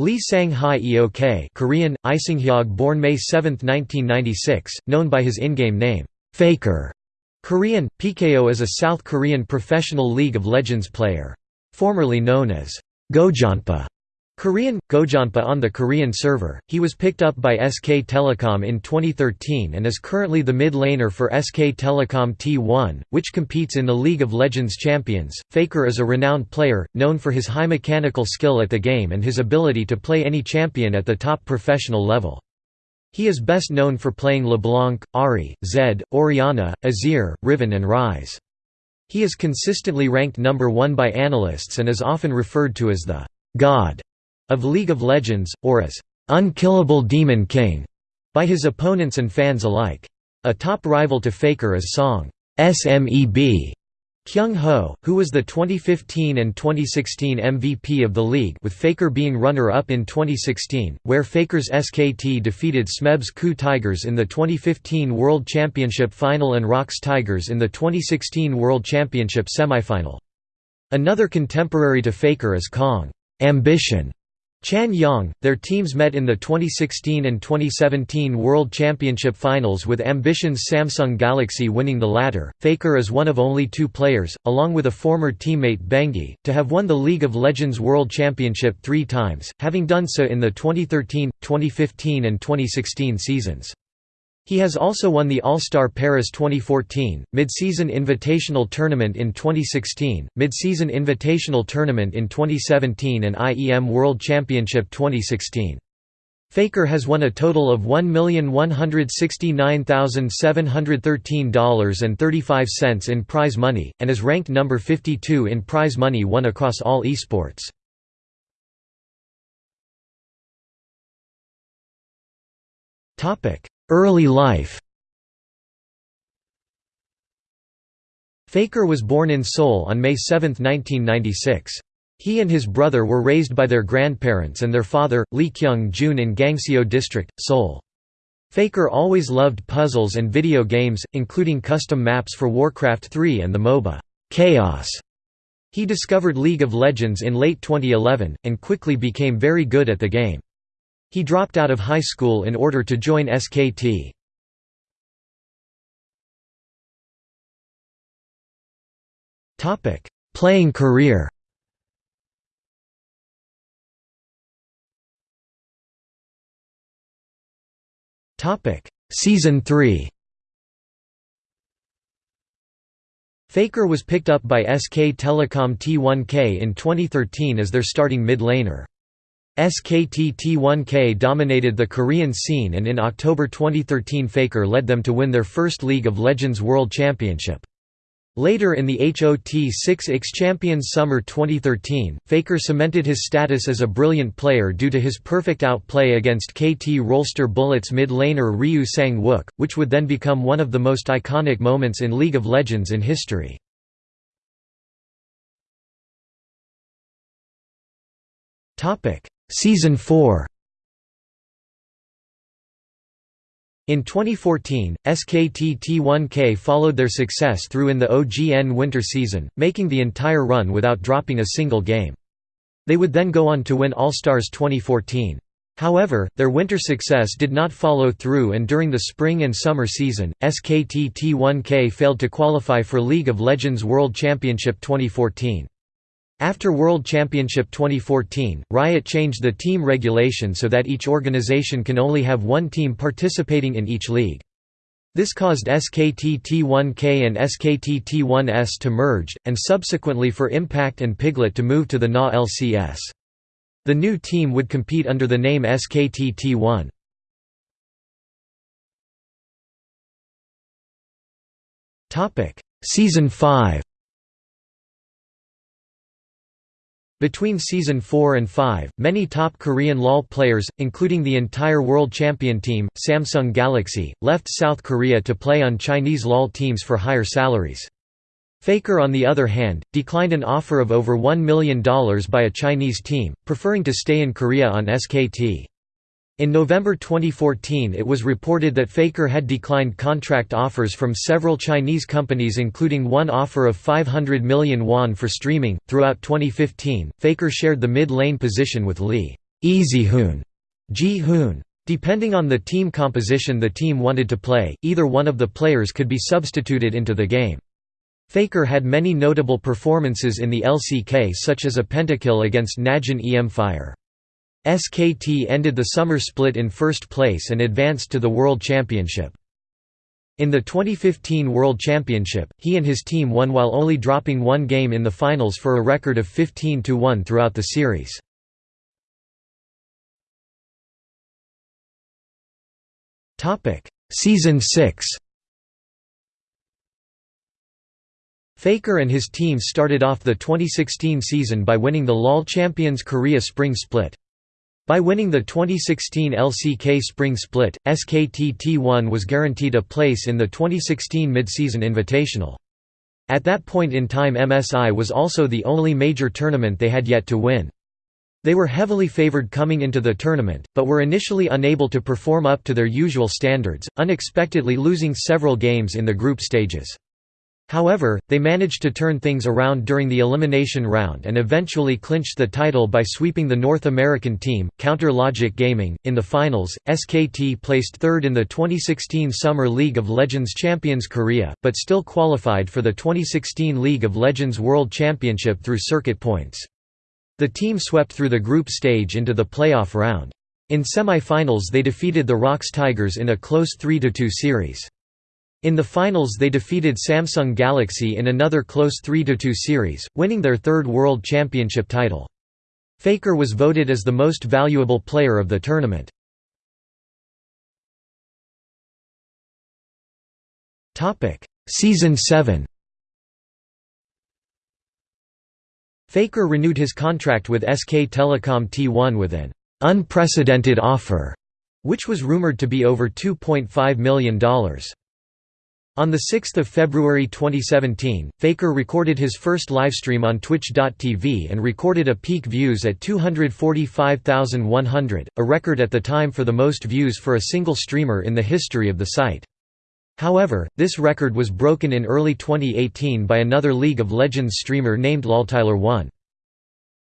Lee Sang-hae Eok Korean, Isinghyog born May 7, 1996, known by his in-game name, Faker. Korean, PKO is a South Korean professional League of Legends player. Formerly known as Gojanpa Korean, Gojanpa on the Korean server, he was picked up by SK Telecom in 2013 and is currently the mid laner for SK Telecom T1, which competes in the League of Legends Champions. Faker is a renowned player, known for his high mechanical skill at the game and his ability to play any champion at the top professional level. He is best known for playing LeBlanc, Ahri, Zed, Orianna, Azir, Riven and Ryze. He is consistently ranked number one by analysts and is often referred to as the «God» of League of Legends, or as "'Unkillable Demon King' by his opponents and fans alike. A top rival to Faker is Song SMEB Kyung Ho, who was the 2015 and 2016 MVP of the league with Faker being runner-up in 2016, where Faker's SKT defeated Smeb's KOO Tigers in the 2015 World Championship final and ROX Tigers in the 2016 World Championship semifinal. Another contemporary to Faker is Kong Ambition, Chan Yang, their teams met in the 2016 and 2017 World Championship finals with Ambition's Samsung Galaxy winning the latter. Faker is one of only two players, along with a former teammate Bengi, to have won the League of Legends World Championship three times, having done so in the 2013, 2015 and 2016 seasons. He has also won the All-Star Paris 2014, Mid-Season Invitational Tournament in 2016, Mid-Season Invitational Tournament in 2017 and IEM World Championship 2016. Faker has won a total of $1,169,713.35 in prize money, and is ranked number 52 in prize money won across all esports. Early life Faker was born in Seoul on May 7, 1996. He and his brother were raised by their grandparents and their father, Lee Kyung-jun in Gangseo District, Seoul. Faker always loved puzzles and video games, including custom maps for Warcraft 3 and the MOBA, Chaos. He discovered League of Legends in late 2011, and quickly became very good at the game. He dropped out of high school in order to join SKT. Playing career Season 3 Faker was picked up by SK Telecom T1K in 2013 as their starting mid-laner. SKT T1K dominated the Korean scene and in October 2013 Faker led them to win their first League of Legends World Championship. Later in the HOT 6X Champions Summer 2013, Faker cemented his status as a brilliant player due to his perfect outplay against KT Rolster Bullets mid-laner Ryu Sang-wook, which would then become one of the most iconic moments in League of Legends in history. Season 4 In 2014, SKT T1K followed their success through in the OGN winter season, making the entire run without dropping a single game. They would then go on to win All-Stars 2014. However, their winter success did not follow through and during the spring and summer season, SKT T1K failed to qualify for League of Legends World Championship 2014. After World Championship 2014, Riot changed the team regulation so that each organization can only have one team participating in each league. This caused SKT T1K and SKT T1S to merge, and subsequently for Impact and Piglet to move to the NA LCS. The new team would compete under the name SKT T1. Season 5 Between Season 4 and 5, many top Korean LoL players, including the entire world champion team, Samsung Galaxy, left South Korea to play on Chinese LoL teams for higher salaries. Faker on the other hand, declined an offer of over $1 million by a Chinese team, preferring to stay in Korea on SKT. In November 2014 it was reported that Faker had declined contract offers from several Chinese companies including one offer of 500 million won for streaming. Throughout 2015, Faker shared the mid-lane position with Lee Easy Hoon, Ji Hoon. Depending on the team composition the team wanted to play, either one of the players could be substituted into the game. Faker had many notable performances in the LCK such as a pentakill against Najin EM Fire. SKT ended the summer split in first place and advanced to the World Championship. In the 2015 World Championship, he and his team won while only dropping one game in the finals for a record of 15–1 throughout the series. Season 6 Faker and his team started off the 2016 season by winning the LOL Champions Korea Spring Split. By winning the 2016 LCK Spring Split, SKT T1 was guaranteed a place in the 2016 Mid-Season Invitational. At that point in time MSI was also the only major tournament they had yet to win. They were heavily favored coming into the tournament, but were initially unable to perform up to their usual standards, unexpectedly losing several games in the group stages. However, they managed to turn things around during the elimination round and eventually clinched the title by sweeping the North American team, Counter Logic Gaming. In the finals, SKT placed third in the 2016 Summer League of Legends Champions Korea, but still qualified for the 2016 League of Legends World Championship through circuit points. The team swept through the group stage into the playoff round. In semi-finals they defeated the ROX Tigers in a close 3–2 series. In the finals they defeated Samsung Galaxy in another close 3–2 series, winning their third World Championship title. Faker was voted as the most valuable player of the tournament. Season 7 Faker renewed his contract with SK Telecom T1 with an «unprecedented offer», which was rumored to be over $2.5 million. On 6 February 2017, Faker recorded his first livestream on Twitch.tv and recorded a peak views at 245,100, a record at the time for the most views for a single streamer in the history of the site. However, this record was broken in early 2018 by another League of Legends streamer named LolTyler1.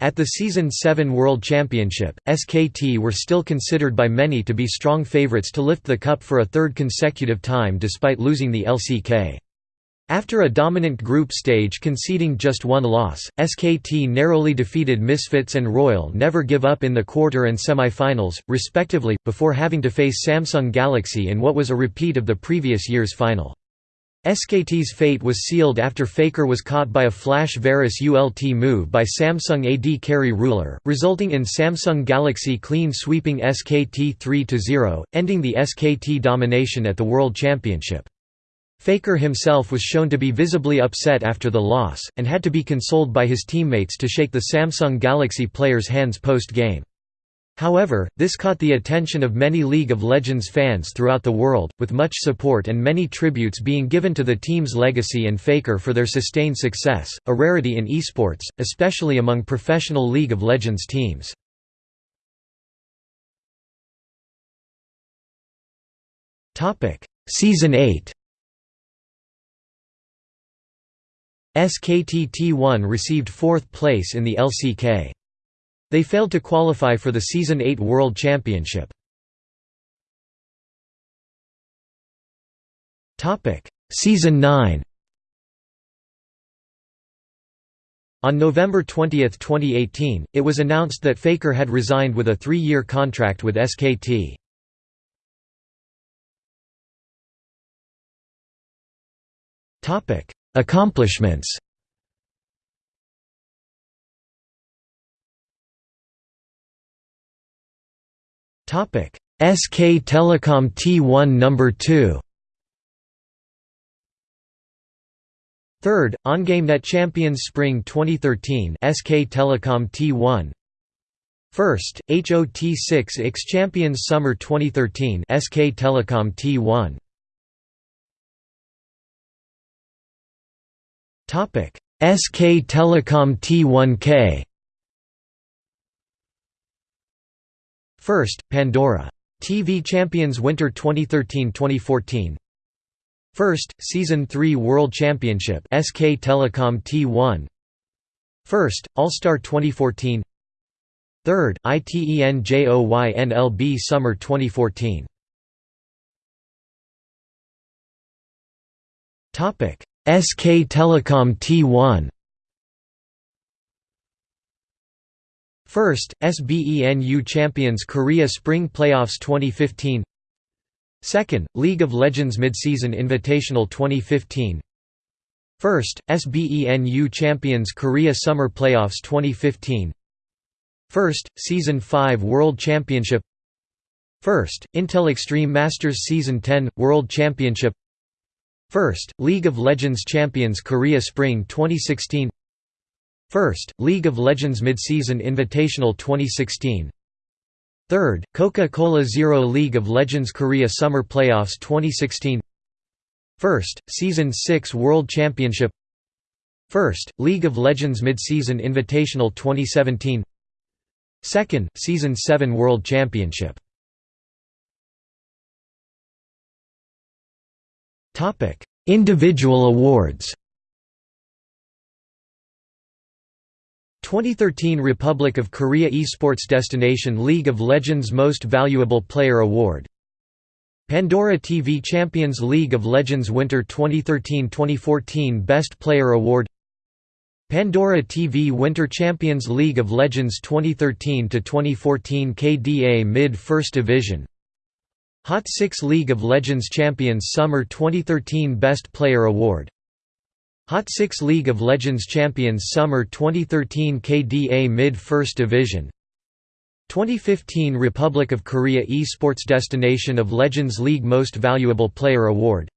At the Season 7 World Championship, SKT were still considered by many to be strong favourites to lift the cup for a third consecutive time despite losing the LCK. After a dominant group stage conceding just one loss, SKT narrowly defeated Misfits and Royal Never Give Up in the quarter and semi-finals, respectively, before having to face Samsung Galaxy in what was a repeat of the previous year's final. SKT's fate was sealed after Faker was caught by a flash Varus ULT move by Samsung AD carry Ruler, resulting in Samsung Galaxy clean sweeping SKT 3–0, ending the SKT domination at the World Championship. Faker himself was shown to be visibly upset after the loss, and had to be consoled by his teammates to shake the Samsung Galaxy players' hands post-game. However, this caught the attention of many League of Legends fans throughout the world, with much support and many tributes being given to the team's legacy and Faker for their sustained success, a rarity in esports, especially among professional League of Legends teams. Season 8 SKT T1 received fourth place in the LCK. They failed to qualify for the Season 8 World Championship. Season 9 On November 20, 2018, it was announced that Faker had resigned with a three-year contract with SKT. Accomplishments SK Telecom T1 number 2. Third, OnGameNet Champions Spring 2013 SK Telecom T1. First, HOT6 X Champions Summer 2013 SK Telecom T1. Topic: SK Telecom T1K. First, Pandora. TV Champions Winter 2013–2014 First, Season 3 World Championship SK Telecom T1 First, All-Star 2014 3rd, ITENJOYNLB Summer 2014 SK Telecom T1 First, SBENU Champions Korea Spring Playoffs 2015 Second, League of Legends Midseason Invitational 2015 First, SBENU Champions Korea Summer Playoffs 2015 First, Season 5 World Championship. First, Intel Extreme Masters Season 10 World Championship. First, League of Legends Champions Korea Spring 2016 First, League of Legends Midseason Invitational 2016 Third, Coca-Cola Zero League of Legends Korea Summer Playoffs 2016 First, Season 6 World Championship. First, League of Legends Midseason Invitational 2017 Second, Season 7 World Championship. Individual awards 2013 Republic of Korea Esports Destination League of Legends Most Valuable Player Award. Pandora TV Champions League of Legends Winter 2013-2014 Best Player Award. Pandora TV Winter Champions League of Legends 2013-2014 KDA Mid First Division. Hot 6 League of Legends Champions Summer 2013 Best Player Award Hot 6 League of Legends Champions Summer 2013 KDA Mid First Division. 2015 Republic of Korea Esports Destination of Legends League Most Valuable Player Award.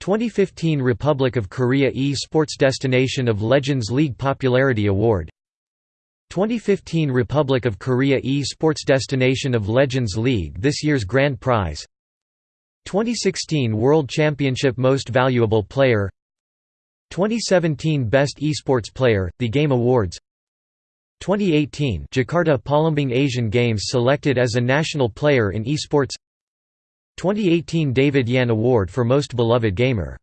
2015 Republic of Korea Esports Destination of Legends League Popularity Award. 2015 Republic of Korea Esports Destination of Legends League This year's Grand Prize. 2016 World Championship Most Valuable Player 2017 Best Esports Player, The Game Awards. 2018 Jakarta Palembang Asian Games selected as a national player in esports. 2018 David Yan Award for Most Beloved Gamer